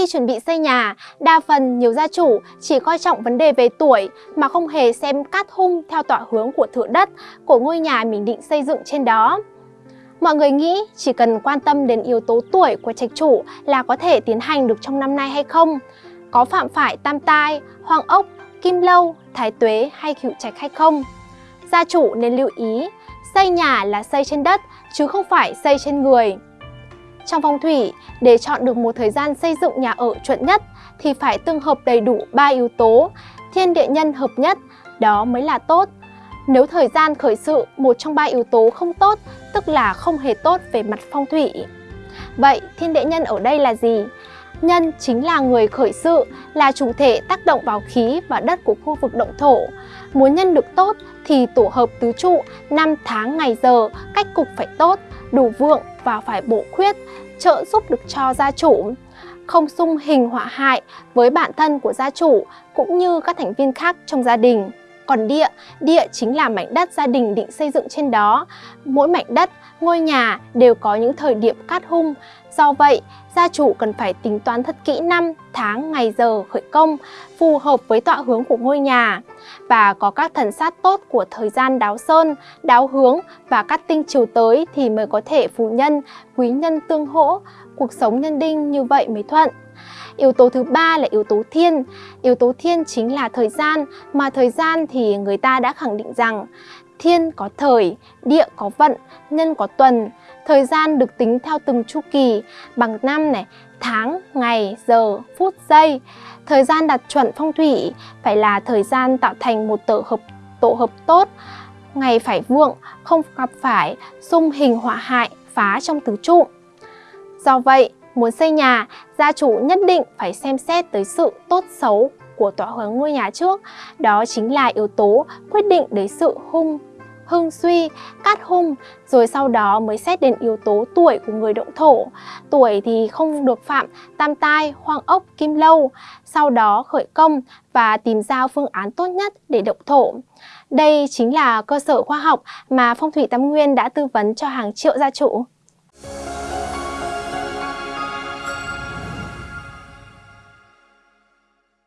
Khi chuẩn bị xây nhà, đa phần nhiều gia chủ chỉ coi trọng vấn đề về tuổi mà không hề xem cát hung theo tọa hướng của thửa đất của ngôi nhà mình định xây dựng trên đó. Mọi người nghĩ chỉ cần quan tâm đến yếu tố tuổi của trạch chủ là có thể tiến hành được trong năm nay hay không? Có phạm phải tam tai, hoang ốc, kim lâu, thái tuế hay cựu trạch hay không? Gia chủ nên lưu ý, xây nhà là xây trên đất chứ không phải xây trên người. Trong phong thủy, để chọn được một thời gian xây dựng nhà ở chuẩn nhất thì phải tương hợp đầy đủ 3 yếu tố, thiên địa nhân hợp nhất, đó mới là tốt. Nếu thời gian khởi sự một trong ba yếu tố không tốt, tức là không hề tốt về mặt phong thủy. Vậy thiên địa nhân ở đây là gì? Nhân chính là người khởi sự, là chủ thể tác động vào khí và đất của khu vực động thổ. Muốn nhân được tốt thì tổ hợp tứ trụ, năm tháng ngày giờ, cách cục phải tốt, đủ vượng và phải bổ khuyết, trợ giúp được cho gia chủ. Không xung hình họa hại với bản thân của gia chủ cũng như các thành viên khác trong gia đình. Còn địa, địa chính là mảnh đất gia đình định xây dựng trên đó. Mỗi mảnh đất, ngôi nhà đều có những thời điểm cát hung. Do vậy, gia chủ cần phải tính toán thật kỹ năm, tháng, ngày giờ khởi công, phù hợp với tọa hướng của ngôi nhà và có các thần sát tốt của thời gian đáo sơn, đáo hướng và các tinh chiều tới thì mới có thể phù nhân, quý nhân tương hỗ, cuộc sống nhân đinh như vậy mới thuận. Yếu tố thứ ba là yếu tố thiên. Yếu tố thiên chính là thời gian, mà thời gian thì người ta đã khẳng định rằng thiên có thời, địa có vận, nhân có tuần. Thời gian được tính theo từng chu kỳ bằng năm này, tháng, ngày, giờ, phút, giây. Thời gian đặt chuẩn phong thủy phải là thời gian tạo thành một tổ hợp tổ hợp tốt, ngày phải vượng, không gặp phải xung hình họa hại, phá trong tứ trụ. Do vậy, muốn xây nhà, gia chủ nhất định phải xem xét tới sự tốt xấu của tọa hướng ngôi nhà trước. Đó chính là yếu tố quyết định đến sự hung hưng suy, cát hung, rồi sau đó mới xét đến yếu tố tuổi của người động thổ. Tuổi thì không được phạm tam tai, hoang ốc, kim lâu. Sau đó khởi công và tìm ra phương án tốt nhất để động thổ. Đây chính là cơ sở khoa học mà Phong thủy Tam Nguyên đã tư vấn cho hàng triệu gia chủ.